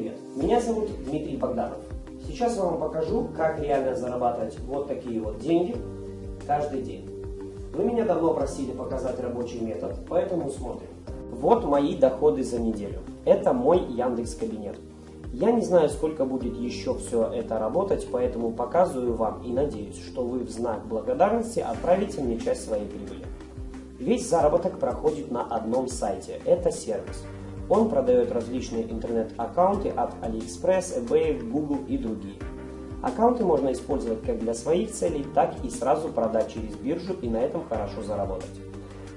привет! Меня зовут Дмитрий Богданов. Сейчас я вам покажу, как реально зарабатывать вот такие вот деньги каждый день. Вы меня давно просили показать рабочий метод, поэтому смотрим. Вот мои доходы за неделю. Это мой Яндекс кабинет. Я не знаю, сколько будет еще все это работать, поэтому показываю вам и надеюсь, что вы в знак благодарности отправите мне часть своей прибыли. Весь заработок проходит на одном сайте – это сервис. Он продает различные интернет-аккаунты от AliExpress, eBay, Google и другие. Аккаунты можно использовать как для своих целей, так и сразу продать через биржу и на этом хорошо заработать.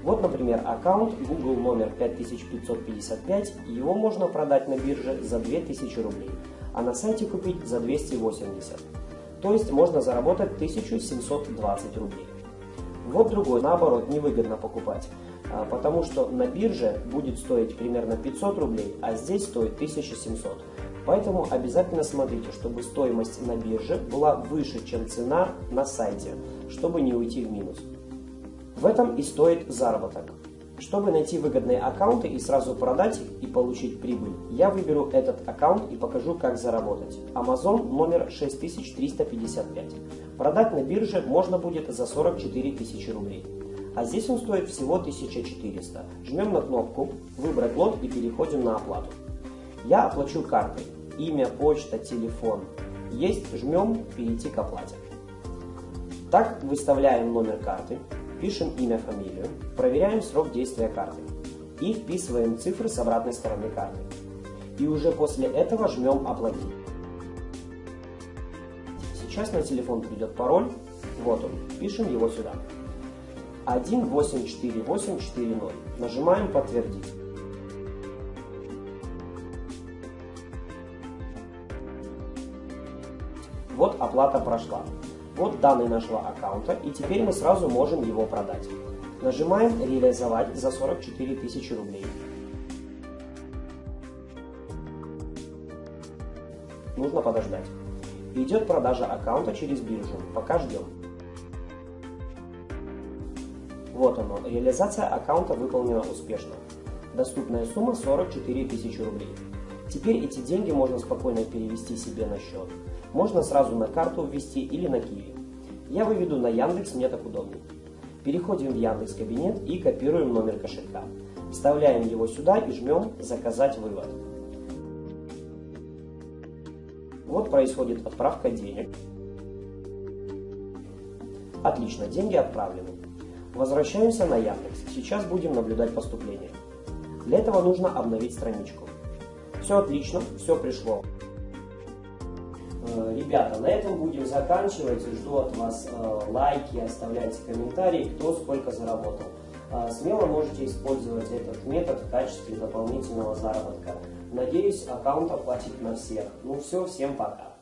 Вот, например, аккаунт Google номер 5555, его можно продать на бирже за 2000 рублей, а на сайте купить за 280. То есть можно заработать 1720 рублей. Вот другой, наоборот, невыгодно покупать, потому что на бирже будет стоить примерно 500 рублей, а здесь стоит 1700. Поэтому обязательно смотрите, чтобы стоимость на бирже была выше, чем цена на сайте, чтобы не уйти в минус. В этом и стоит заработок. Чтобы найти выгодные аккаунты и сразу продать их и получить прибыль, я выберу этот аккаунт и покажу, как заработать. Amazon номер 6355. Продать на бирже можно будет за 44 тысячи рублей. А здесь он стоит всего 1400. Жмем на кнопку «Выбрать лот» и переходим на оплату. Я оплачу картой. Имя, почта, телефон. Есть, жмем «Перейти к оплате». Так выставляем номер карты, пишем имя, фамилию, проверяем срок действия карты и вписываем цифры с обратной стороны карты. И уже после этого жмем «Оплатить». Сейчас на телефон придет пароль, вот он, пишем его сюда. 184840. Нажимаем «Подтвердить». Вот оплата прошла. Вот данные нашего аккаунта, и теперь мы сразу можем его продать. Нажимаем «Реализовать» за 44 тысячи рублей. Нужно подождать. Идет продажа аккаунта через биржу. Пока ждем. Вот оно. Реализация аккаунта выполнена успешно. Доступная сумма 44 тысячи рублей. Теперь эти деньги можно спокойно перевести себе на счет. Можно сразу на карту ввести или на Киви. Я выведу на Яндекс, мне так удобнее. Переходим в Яндекс Кабинет и копируем номер кошелька. Вставляем его сюда и жмем «Заказать вывод». Вот происходит отправка денег. Отлично, деньги отправлены. Возвращаемся на Яндекс. Сейчас будем наблюдать поступление. Для этого нужно обновить страничку. Все отлично, все пришло. Э, ребята, на этом будем заканчивать. Жду от вас э, лайки, оставляйте комментарии, кто сколько заработал. Э, смело можете использовать этот метод в качестве дополнительного заработка. Надеюсь, аккаунт оплатит на всех. Ну все, всем пока.